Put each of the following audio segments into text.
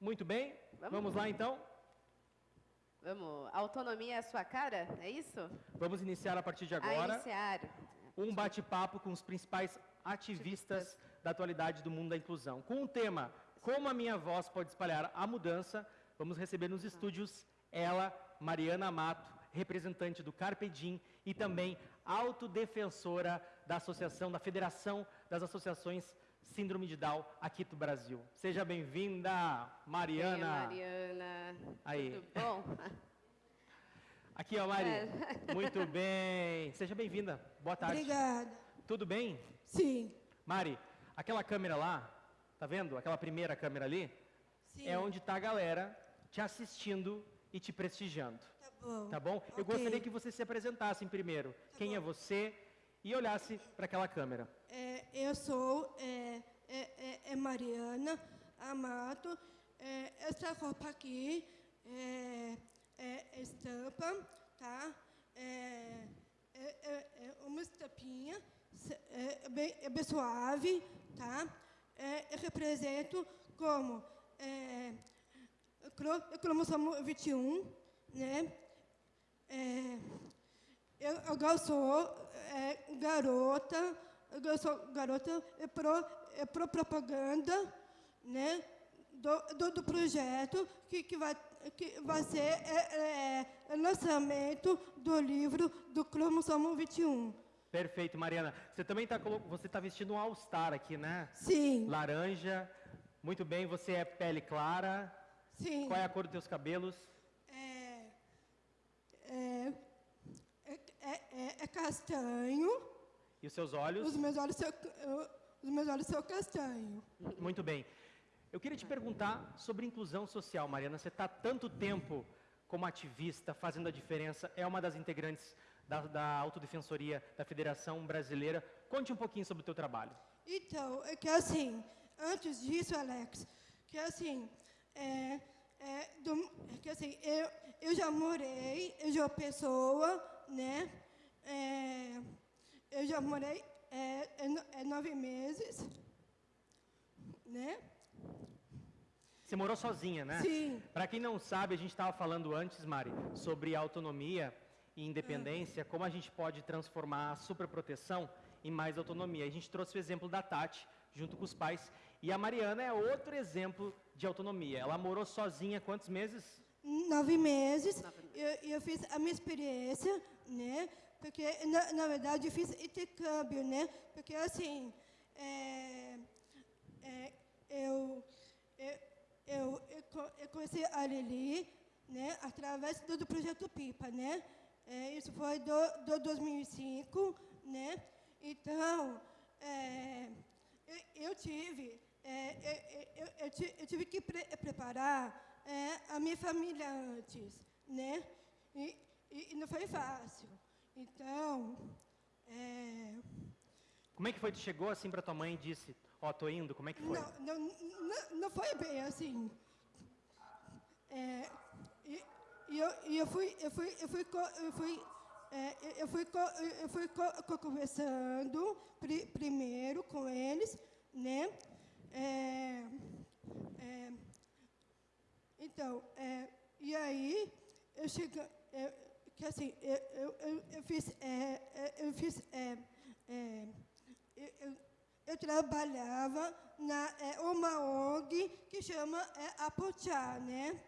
Muito bem, Vamos. vamos lá então. Vamos. Autonomia é a sua cara? É isso? Vamos iniciar a partir de A agora iniciar. um bate-papo com os principais ativistas da atualidade do mundo da inclusão. Com o tema Como a minha voz pode espalhar a mudança, vamos receber nos estúdios ela, Mariana Mato, representante do Carpe Diem e também autodefensora da Associação, da Federação das Associações Síndrome de Down aqui do Brasil. Seja bem-vinda, Mariana. Venha, Mariana. Aí. Tudo bom? Aqui, ó, Mari. É. Muito bem. Seja bem-vinda. Boa tarde. Obrigada. Tudo bem? Sim. Mari, aquela câmera lá, tá vendo? Aquela primeira câmera ali, Sim. é onde está a galera te assistindo e te prestigiando. Tá bom. Tá bom? Eu Ok. gostaria que você se apresentasse primeiro. Quem é você? E olhasse para aquela câmera. É, eu sou é, é, é, é Mariana Amato. É, essa roupa aqui é, é estampa, tá? É, é, é- é uma estampinha, é, é bem, é bem suave, tá? É, eu represento como é, cro- cromossomo 21, né? É, eu agora sou é, garota, eu sou garota é pro, é pro propaganda, né? Do, do, do projeto que, que, vai, que vai ser é, é, lançamento do livro do cromossomo 21. Perfeito, Mariana. Você também está você tá vestindo um All-Star aqui, né? Sim, Laranja. Muito bem, você é pele clara. sim. Qual é a cor dos teus cabelos? É, é, é, é, é- é castanho. E os seus olhos? Os meus olhos são, eu- os meus olhos são castanho. Muito bem. Eu queria te perguntar sobre inclusão social, Mariana. Você está tanto tempo como ativista, fazendo a diferença, é uma das integrantes da, da Autodefensoria da Federação Brasileira. Conte um pouquinho sobre o teu trabalho. Então, é que assim, antes disso, Alex, que assim, é, é, do- é que assim, eu, eu já morei, eu já pessoa, né? É, eu já morei é, é, no- é nove meses, né? Você morou sozinha, né? Sim. Para quem não sabe, a gente estava falando antes, Mari, sobre autonomia e independência, como a gente pode transformar a superproteção em mais autonomia. A gente trouxe o exemplo da Tati, junto com os pais, e a Mariana é outro exemplo de autonomia. Ela morou sozinha quantos meses? Nove meses. Eu, eu fiz a minha experiência, né? Porque, na, na verdade, eu fiz intercâmbio, né? Porque, assim, é, é, eu, eu, eu, eu, co- eu conheci a Lili, né? Através do, do Projeto Pipa, né? É, isso foi do, do 2005, né? Então, é, eu, eu tive, é, eu, eu- eu ti- eu tive que pre- preparar é, a minha família antes, né? E- e não foi fácil. Então, é, Como é que foi? Tu chegou assim para tua mãe e disse, ó, tô indo, como é que foi? não, não, não, não foi bem assim. É, e, e eu, e eu fui, eu fui, eu fui, eu fui, é, eu fui, eu fui co- co- conversando pri- primeiro com eles, né? É, é, então, é, e aí eu cheguei, é, que assim, eu, eu, eu, fiz, é, é, eu fiz, é, é, eu, eu, trabalhava na é, uma ONG que chama é, né?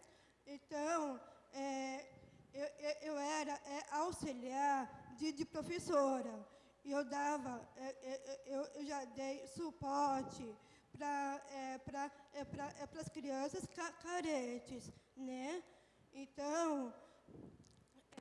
Então, é, eu, eu, era é, auxiliar de, de professora. E eu dava, é, é, eu, eu já dei suporte para é, pra, é, pra, é, as crianças ca carentes, né? Então,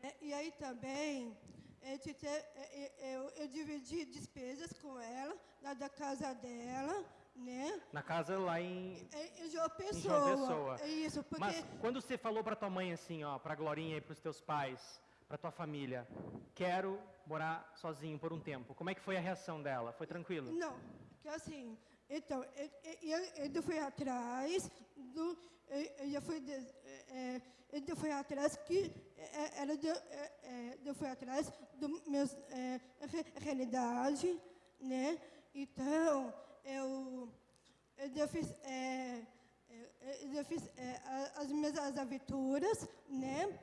é, e aí também, é, é, eu, eu dividi despesas com ela, lá da casa dela, né? Na casa lá em... É, em João Em Pessoa. João Pessoa. Isso, porque... Mas quando você falou para tua mãe assim, ó, para Glorinha e para os teus pais, para tua família, quero morar sozinho por um tempo. Como é que foi a reação dela? Foi tranquilo? Não, que assim, então, eu, eu, eu fui atrás do, eu, eu já fui, é, é, eu fui atrás que, é, ela deu, é, é, eu fui atrás do meus, é, re- realidade, né? Então, eu, eu, eu fiz, é, é, é, eu fiz é, as minhas as aventuras, né?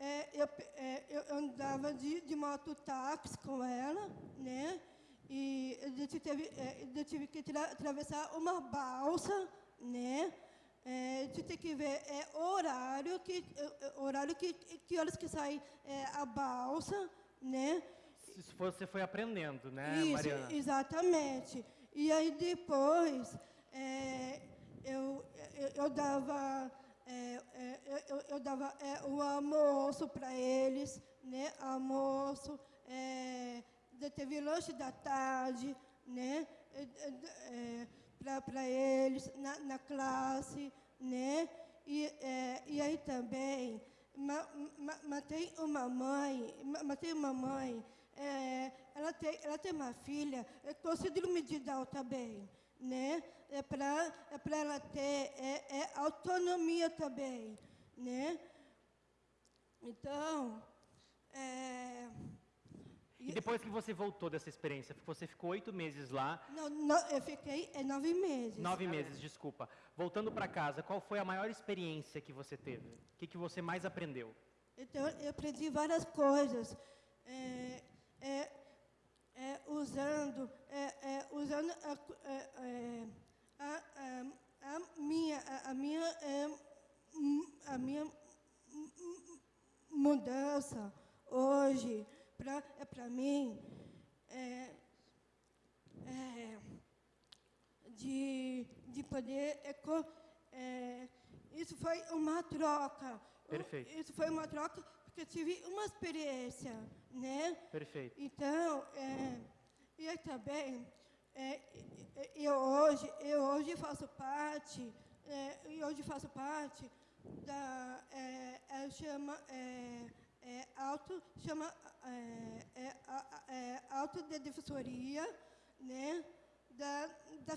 É, eu, é, eu andava de, de mototáxi com ela, né? E teve, é, eu tive que tra- atravessar uma balsa, né? É, a gente tem que ver é, horário que é, é, horário que que horas que sai é, a balsa, né? Isso você foi aprendendo, né, Isso, Mariana? exatamente. E aí depois é, eu, eu, eu dava, é, eu, eu- dava o almoço para eles, né? Almoço, teve lanche da tarde, né? Para eles na, na classe, né? E, é, e aí também ma, ma, matei uma mãe, ma- matei uma mãe, é, ela, tem, ela tem uma filha é, de Down também, né? É para é pra ela ter é, é autonomia também, né? Então, é, E depois que você voltou dessa experiência, você ficou oito meses lá, não, não, eu fiquei é, nove meses. nove meses, desculpa. Voltando para casa, qual foi a maior experiência que você teve? O que, que você mais aprendeu? Então, eu aprendi várias coisas. É, é, é, usando, é, é, usando a, é, é, a, a, a minha, a, minha, é, a minha mudança hoje para é para mim é, é, de, de poder é, é, isso foi uma troca Perfeito. isso foi uma troca porque eu tive uma experiência né Perfeito. então, é, e também, é, eu hoje, eu hoje faço parte, é, e hoje faço parte da, é, é, chama, é, é, auto, chama, é, é, a- a- é, autodefensoria, né, da, da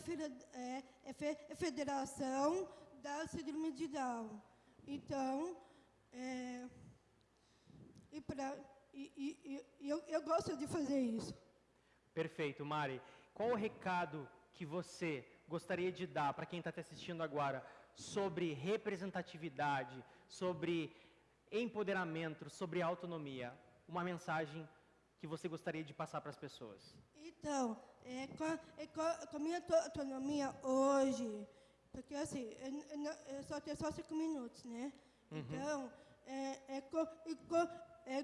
é, é é Federação da Síndrome de Down. Então, é, e, pra, e- e- e eu, eu gosto de fazer isso. Perfeito, Mari. Qual o recado que você gostaria de dar para quem está te assistindo agora sobre representatividade, sobre empoderamento, sobre autonomia? Uma mensagem que você gostaria de passar para as pessoas? Então, é, com, é, com, com a minha auto- autonomia hoje, porque assim, eu, eu eu só tenho só cinco minutos, né? Então, é, é, co- co- co- é,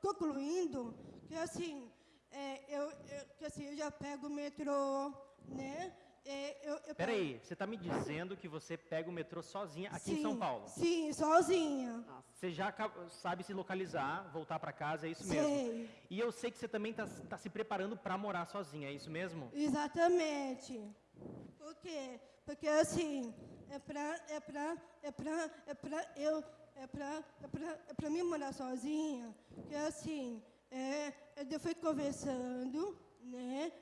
concluindo que assim, é, eu, eu, que assim, eu já pego o metrô, né? É, eu, eu Pera pego- aí, você está me dizendo que você pega o metrô sozinha aqui em São Sim, Paulo? Sim, sozinha. Você já sabe se localizar, voltar para casa, é isso Sei. mesmo? E eu sei que você também está se preparando para morar sozinha, é isso mesmo? Exatamente. Por quê? Porque assim, é pra, é pra, é pra, é pra eu, é pra, é pra, é pra mim morar sozinha, que assim, é, eu fui conversando, né?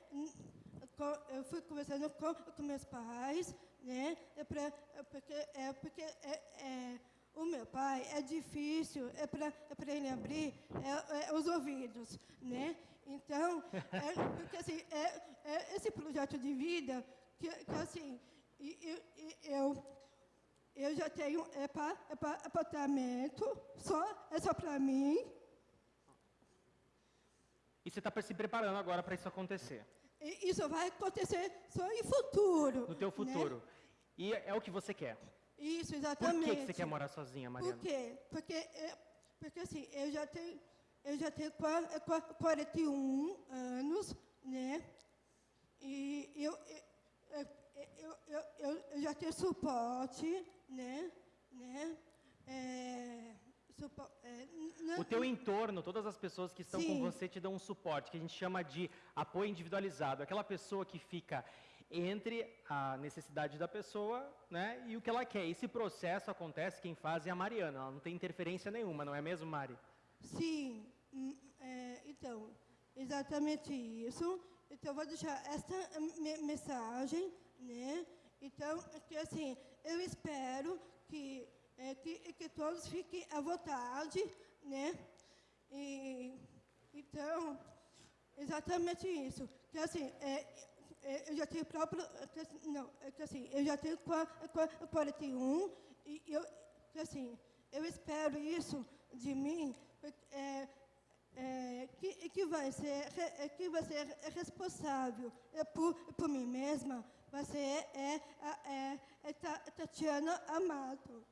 Eu fui conversando com, com meus pais, né? É pra, é porque, é porque é, é, o meu pai é difícil, é para é pra ele abrir é, é, os ouvidos, né? Então, porque assim, é, esse projeto de vida que, que assim, e- e- e eu, eu já tenho é pa, é pa, apartamento, só, é só para mim, E você está se preparando agora para isso acontecer, isso vai acontecer só em futuro. no teu né? futuro. E é o que você quer. Isso, Por exatamente. que, que você quer morar sozinha, Mariana? Por quê? Porque, é, porque assim, eu já tenho, eu já tenho qua- é, qua- 41 anos, né? E eu, eu, eu, eu, eu, já tenho suporte, né? né? É, é, O teu entorno, todas as pessoas que estão com Sim. você te dão um suporte, que a gente chama de apoio individualizado. Aquela pessoa que fica entre a necessidade da pessoa né, e o que ela quer. Esse processo acontece, quem faz é a Mariana. Ela não tem interferência nenhuma, não é mesmo, Mari? Sim, hum, é, então, exatamente isso. Então, vou deixar essa me- mensagem, né? Então, é que assim, eu espero que, é, que, que todos fiquem à vontade, né? E, então, exatamente isso. Que assim, é, é, eu já tenho próprio. é que assim, Não, é que assim, eu já tenho qua- qua- 41 e eu, que assim, eu espero isso de mim, é, é, que, que vai ser é, que vai ser responsável é, por, por mim mesma, vai ser é, é, é Ta- Tatiana Amato.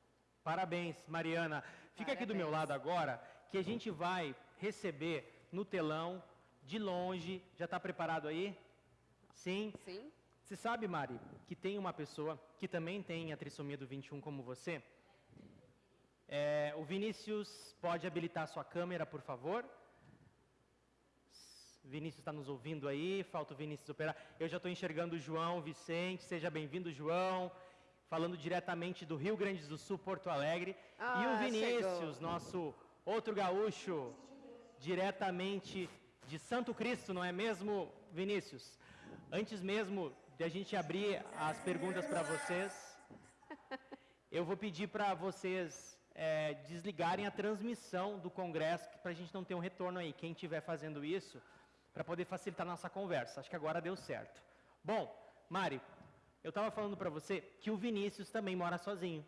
Parabéns, Mariana. Fica aqui do meu Parabéns. lado agora, que a gente vai receber no telão, de longe. Já está preparado aí? Sim? Sim? Você sabe, Mari, que tem uma pessoa que também tem a trissomia do 21 como você? É, o Vinícius pode habilitar sua câmera, por favor? Vinícius está nos ouvindo aí, falta o Vinícius operar. Eu já estou enxergando o João Vicente, seja bem-vindo, João. Falando diretamente do Rio Grande do Sul, Porto Alegre. e o Ah, Vinícius, chegou. nosso outro gaúcho, diretamente de Santo Cristo, não é mesmo, Vinícius? Antes mesmo de a gente abrir as perguntas para vocês, eu vou pedir para vocês é, desligarem a transmissão do congresso, para a gente não ter um retorno aí. Quem estiver fazendo isso, para poder facilitar a nossa conversa. Acho que agora deu certo. Bom, Mari, eu estava falando para você que o Vinícius também mora sozinho.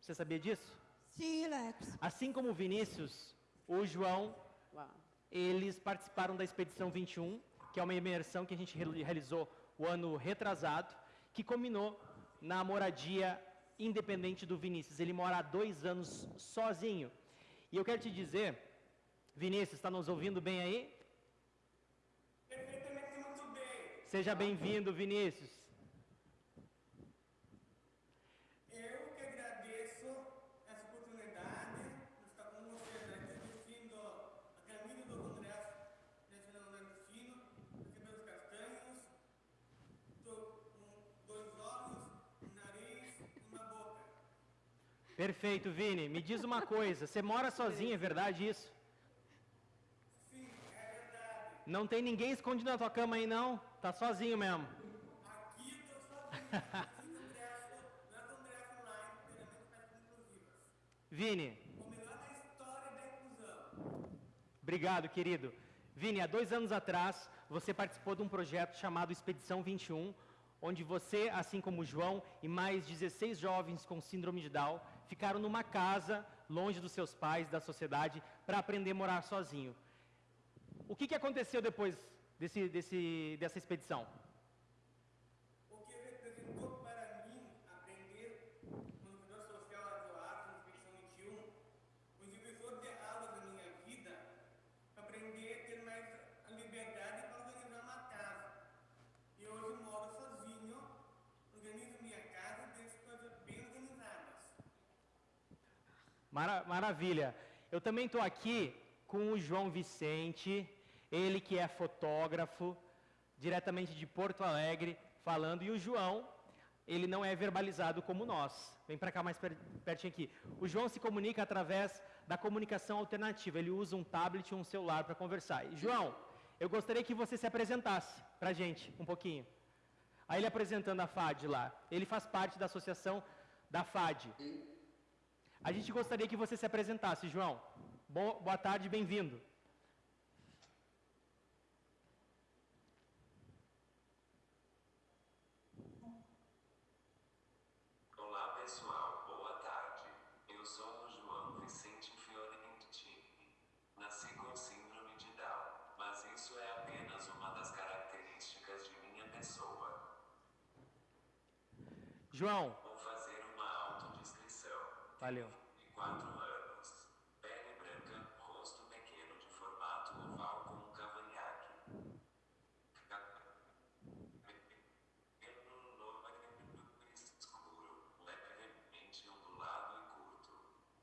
Você sabia disso? Sim, Lex. Assim como o Vinícius, o João, eles participaram da Expedição 21, que é uma imersão que a gente reali- realizou o ano retrasado, que culminou na moradia independente do Vinícius. Ele mora há dois anos sozinho. E eu quero te dizer, Vinícius, está nos ouvindo bem aí? Perfeitamente muito bem. Seja bem-vindo, Vinícius. Eu que agradeço essa oportunidade de estar com vocês aqui vestindo a camisa do Congresso Nacional Nordestino, cabelos castanhos, tô com dois olhos, um nariz e uma boca. Perfeito, Vini. Me diz uma coisa, você mora sozinho, é verdade isso? Sim, é verdade. Não tem ninguém escondido na tua cama aí, não? Tá sozinho mesmo. Aqui tô sozinho. Vini. Obrigado, querido. Vini, há dois anos atrás, você participou de um projeto chamado Expedição 21, onde você, assim como João e mais 16 jovens com síndrome de Down, ficaram numa casa, longe dos seus pais, da sociedade, para aprender a morar sozinho. O que, que aconteceu depois desse, desse, dessa expedição? O que representou para mim aprender no servidor social atuado na Expedição 21, o divisor de águas da minha vida, aprender a ter mais a liberdade para organizar uma casa. E hoje moro sozinho, organizo minha casa e deixo coisas bem organizadas. Mara- maravilha. Eu também estou aqui com o João Vicente, ele que é fotógrafo, diretamente de Porto Alegre, falando. E o João, ele não é verbalizado como nós. Vem para cá mais per- pertinho aqui. O João se comunica através da comunicação alternativa. Ele usa um tablet e um celular para conversar. E, João, eu gostaria que você se apresentasse para a gente um pouquinho. Aí ele apresentando a FAD lá. Ele faz parte da associação da FAD. A gente gostaria que você se apresentasse, João. Bo- boa tarde, bem-vindo. Olá pessoal, boa tarde. Eu sou o João Vicente Fiorentini. Nasci com síndrome de Down, mas isso é apenas uma das características de minha pessoa. João, Vou fazer uma autodescrição. Valeu. De 4 anos. Pele branca, rosto pequeno de formato oval com um cavanhaque. Cabelo loiro escuro, levemente ondulado e curto.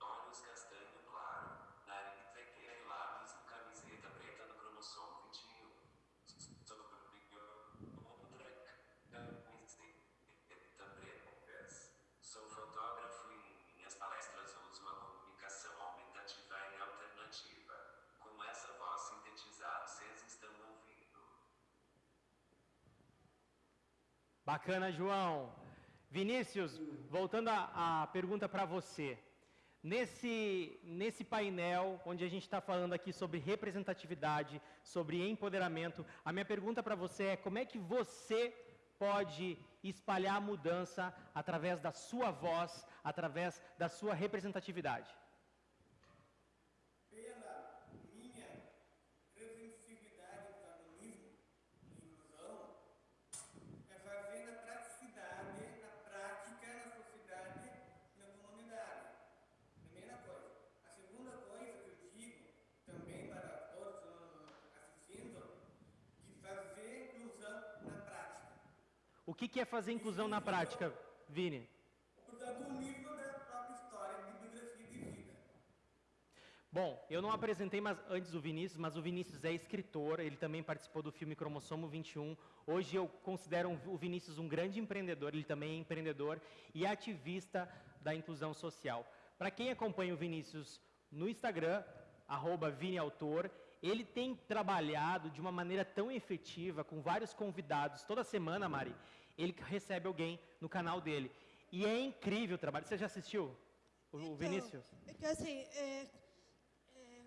Olhos castanho claro. Nariz pequeno e lábios e camiseta preta no cromossomo 21. Sobre outra camiseta preta. Sou fotógrafo e em minhas palestras uso a comunicação aumentativa e alternativa. Com essa voz sintetizada, vocês estão ouvindo. Bacana, João. Vinícius, voltando à pergunta para você. Nesse, nesse painel, onde a gente está falando aqui sobre representatividade, sobre empoderamento, a minha pergunta para você é como é que você pode espalhar a mudança através da sua voz, através da sua representatividade? Pela minha representatividade do carbonismo e inclusão, é fazer na praticidade, na prática, na sociedade e na comunidade. Primeira coisa. A segunda coisa que eu digo, também para todos que estão assistindo, de fazer inclusão na prática. O que, que é fazer inclusão na prática, Vini? Portanto, o nível da própria história de biografia de vida. Bom, eu não apresentei mais antes o Vinícius, mas o Vinícius é escritor, ele também participou do filme Cromossomo 21. Hoje eu considero o Vinícius um grande empreendedor, ele também é empreendedor e ativista da inclusão social. Para quem acompanha o Vinícius no Instagram, arroba ViniAutor, ele tem trabalhado de uma maneira tão efetiva, com vários convidados, toda semana, Mari, ele recebe alguém no canal dele. E é incrível o trabalho. Você já assistiu o, Então, Vinícius? É que assim, é, é,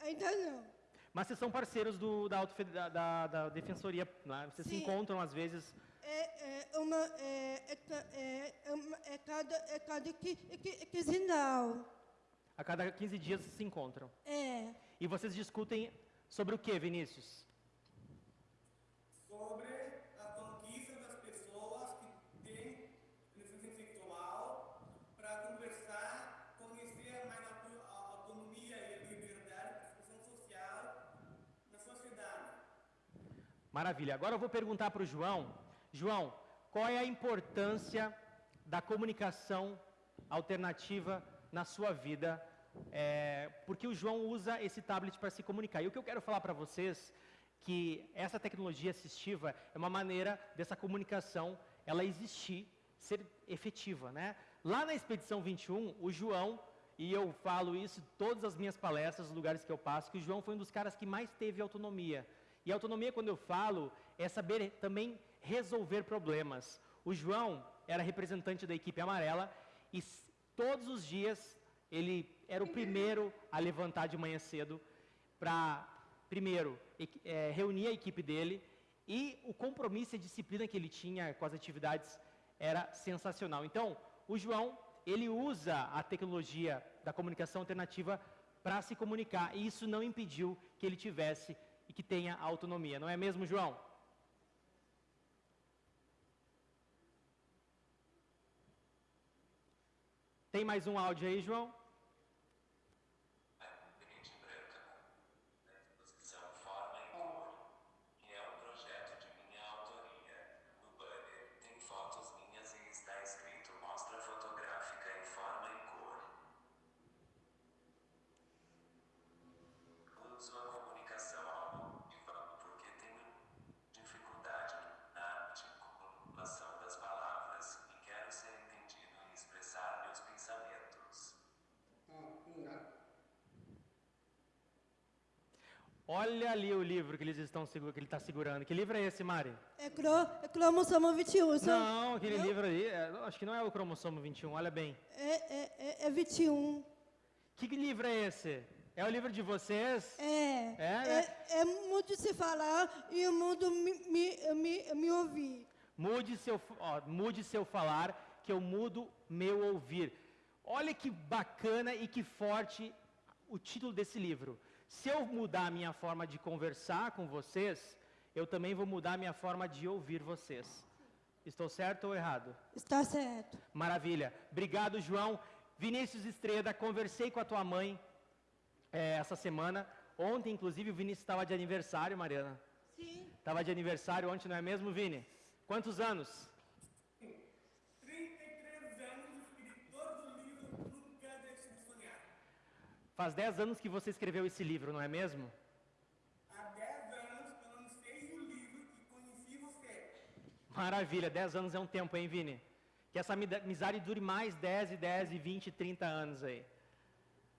ainda não. Mas vocês são parceiros do, da, autofe- da, da- da defensoria, né? Vocês se Sim. encontram às vezes. É, é uma, é, é, é, é, uma- é cada, é cada que, que, quinzenal. A cada 15 dias vocês se encontram. É, E vocês discutem sobre o que, Vinícius? sobre a conquista das pessoas que têm deficiência sexual para conversar, conhecer mais a, auto- a autonomia e a liberdade, a expressão social na sociedade. Maravilha. Agora eu vou perguntar para o João. João, qual é a importância da comunicação alternativa na sua vida? É, porque o João usa esse tablet para se comunicar. E o que eu quero falar para vocês que essa tecnologia assistiva é uma maneira dessa comunicação ela existir, ser efetiva, né? Lá na expedição 21, o João e eu falo isso em todas as minhas palestras, nos lugares que eu passo, que o João foi um dos caras que mais teve autonomia. E autonomia, quando eu falo, é saber também resolver problemas. O João era representante da equipe amarela e todos os dias ele era o primeiro a levantar de manhã cedo para, primeiro, eh, reunir a equipe dele e o compromisso e a disciplina que ele tinha com as atividades era sensacional. Então, o João, ele usa a tecnologia da comunicação alternativa para se comunicar e isso não impediu que ele tivesse que tenha autonomia. Não é mesmo, João? Tem mais um áudio aí, João? Print em branca. Na exposição Forma e Cor. Que é um projeto de minha autoria. No banner tem fotos minhas e está escrito Mostra fotográfica em forma e cor. Uso a comunicação auditiva porque tenho dificuldade na articulação das palavras e quero ser entendido e expressar meus pensamentos. Olha ali o livro que eles estão que ele está segurando. Que livro é esse, Mari? é, cro, é cromossomo 21. são- Não, aquele Não? livro ali, é, acho que não é o cromossomo 21, olha bem. É, é, é, é 21. Que livro é esse? É o livro de vocês? É, É, né? é, é mundo se falar e o mundo me, me, me, me ouvir. Mude seu, ó, mude seu falar, que eu mudo meu ouvir. Olha que bacana e que forte o título desse livro. Se eu mudar a minha forma de conversar com vocês, eu também vou mudar a minha forma de ouvir vocês. Estou certo ou errado? Está certo. Maravilha. Obrigado, João. Vinícius Estreda, conversei com a tua mãe eh, essa semana. Ontem, inclusive, o Vinícius estava de aniversário, Mariana. Sim. Estava de aniversário ontem, não é mesmo, Vini? Quantos anos? 33 anos, escritor do livro Nunca Deixe de Sonhar. Faz 10 anos que você escreveu esse livro, não é mesmo? Há 10 anos que eu lancei o livro e conheci você. Maravilha, 10 anos é um tempo, hein, Vini? Que essa amizade dure mais 10 e 10 e 20 e 30 anos aí.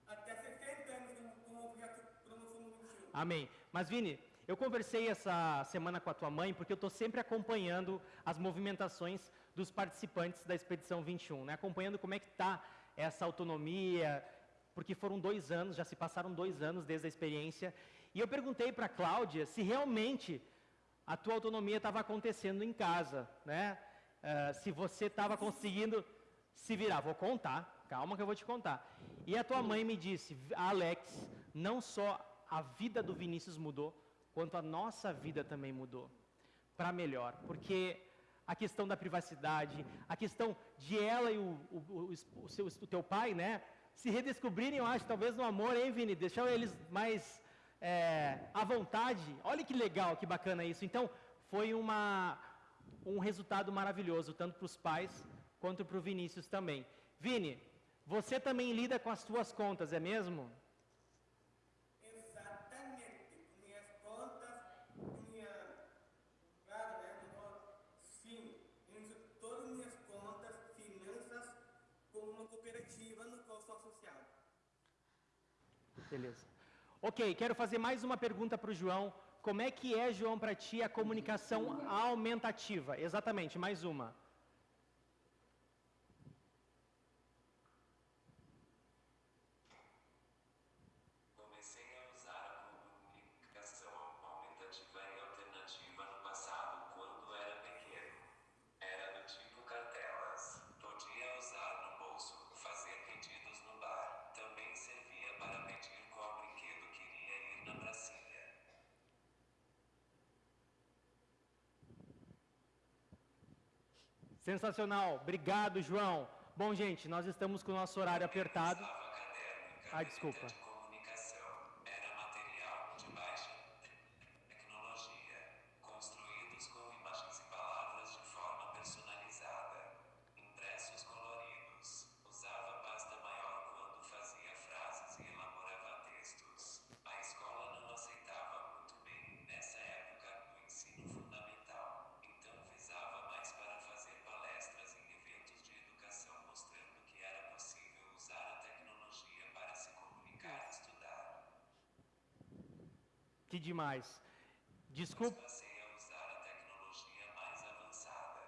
Até 60 anos como o projeto Cromossomo 21. Amém. Mas, Vini, eu conversei essa semana com a tua mãe porque eu estou sempre acompanhando as movimentações dos participantes da Expedição 21, né? acompanhando como é que está essa autonomia, porque foram dois anos, já se passaram dois anos desde a experiência. E eu perguntei para a Cláudia se realmente a tua autonomia estava acontecendo em casa, né? Eh, se você estava conseguindo se virar. Vou contar, calma que eu vou te contar. E a tua mãe me disse, Alex, não só a vida do Vinícius mudou, quanto a nossa vida também mudou para melhor, porque a questão da privacidade, a questão de ela e o, o, o, o, seu, o teu pai, né, se redescobrirem, eu acho, talvez no amor, hein, Vini? Deixar eles mais é, à vontade. Olha que legal, que bacana isso. Então, foi uma, um resultado maravilhoso, tanto para os pais quanto para o Vinícius também. Vini, você também lida com as suas contas, é mesmo? Exatamente. Com minhas contas, com minha. Claro, né? no- Sim, uso todas as minhas contas, finanças, como uma cooperativa no qual sou associado. Beleza. Ok, quero fazer mais uma pergunta para o João. Como é que é, João, para ti a comunicação aumentativa? Exatamente, mais uma. Sensacional. Obrigado, João. Bom, gente, nós estamos com o nosso horário apertado. Ah, desculpa. de comunicação. Era material de baixa tecnologia, construídos com imagens e palavras de forma personalizada, impressos coloridos. Usava pasta maior quando fazia frases e elaborava textos. A escola não aceitava muito bem nessa época o ensino fundamental, então visava mais para fazer palestras em eventos de educação mostrando que era possível usar a tecnologia para se comunicar e estudar. Que demais. Desculpa. Passei a usar a tecnologia mais avançada,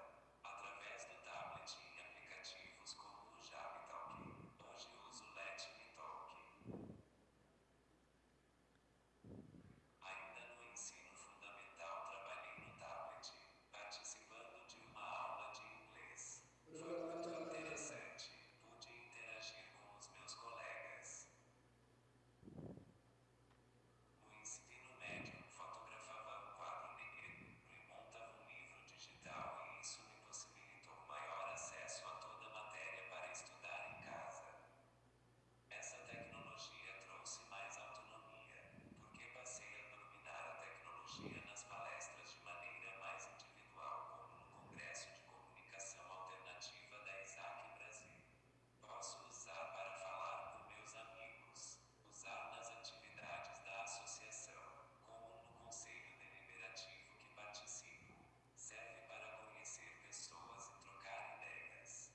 através do tablet e aplicativos como o Jabitalk. Hoje uso o Let Me Talk. Ainda no ensino fundamental trabalhei no tablet, participando de uma aula de inglês. Foi muito interessante. Pude interagir com os meus colegas. No ensino médio, fotografava um quadro negro e montava um livro digital e isso me possibilitou maior acesso a toda a matéria para estudar em casa. Essa tecnologia trouxe mais autonomia, porque passei a dominar a tecnologia nas palestras de maneira mais individual, como no Congresso de Comunicação Alternativa da ISAC Brasil. Posso usar para falar com meus amigos, usar nas atividades da associação, como no conselho deliberativo que participo. Serve para conhecer pessoas e trocar ideias.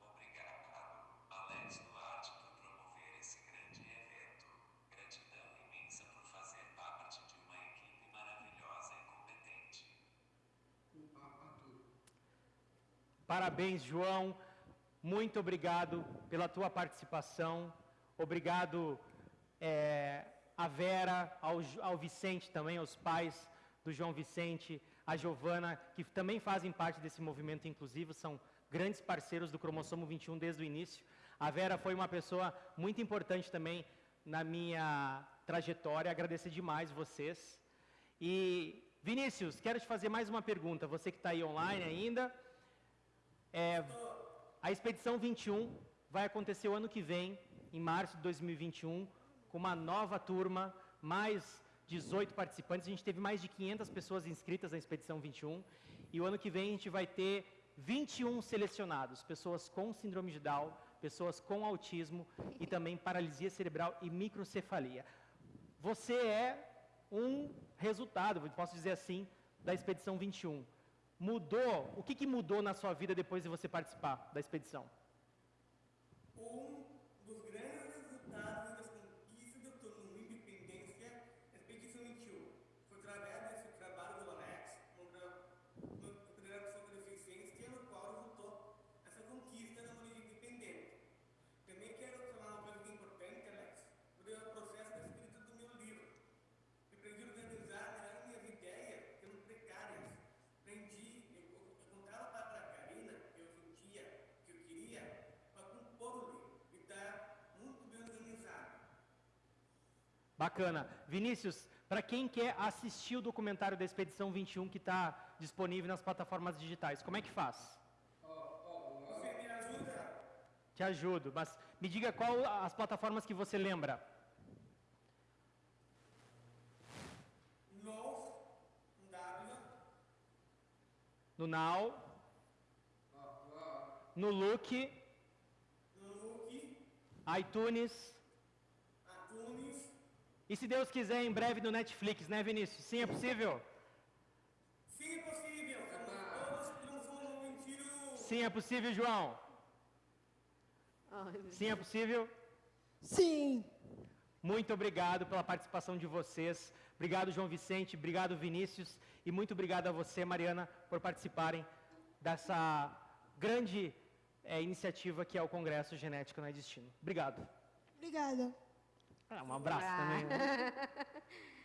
Obrigado, Alex Duarte, por promover esse grande evento. Gratidão imensa por fazer parte de uma equipe maravilhosa e competente. Parabéns, João. Muito obrigado pela tua participação. Obrigado é, a Vera, ao, ao Vicente também, aos pais do João Vicente, a Giovana, que também fazem parte desse movimento inclusivo, são grandes parceiros do Cromossomo 21 desde o início. A Vera foi uma pessoa muito importante também na minha trajetória. Agradecer demais vocês. E Vinícius, quero te fazer mais uma pergunta. Você que está aí online ainda, é, a Expedição 21 vai acontecer o ano que vem, em março de 2021, com uma nova turma, mais 18 participantes. A gente teve mais de 500 pessoas inscritas na Expedição 21. E o ano que vem a gente vai ter 21 selecionados, pessoas com síndrome de Down, pessoas com autismo e também paralisia cerebral e microcefalia. Você é um resultado, posso dizer assim, da Expedição 21. Mudou? O que, que mudou na sua vida depois de você participar da expedição? Um dos grandes resultados das conquistas da autonomia e independência da Expedição 21 foi através desse trabalho do Alex, no, tra- no projeto sobre deficiência, no qual resultou essa conquista da autonomia independente. Bacana. Vinícius, para quem quer assistir o documentário da Expedição 21 que está disponível nas plataformas digitais, como é que faz? Você me ajuda? Te ajudo, mas me diga qual as plataformas que você lembra. Um W, No Now, no Look, no Look, iTunes e se Deus quiser em breve no Netflix, né, Vinícius? Sim, é possível? sim é possível, mentirosos. Sim, é possível, João. Sim, é possível. Sim. Muito obrigado pela participação de vocês. Obrigado, João Vicente. Obrigado, Vinícius. E muito obrigado a você, Mariana, por participarem dessa grande eh, iniciativa que é o Congresso Genético Não é Destino. Obrigado. Obrigada. Ah, um abraço também. Né?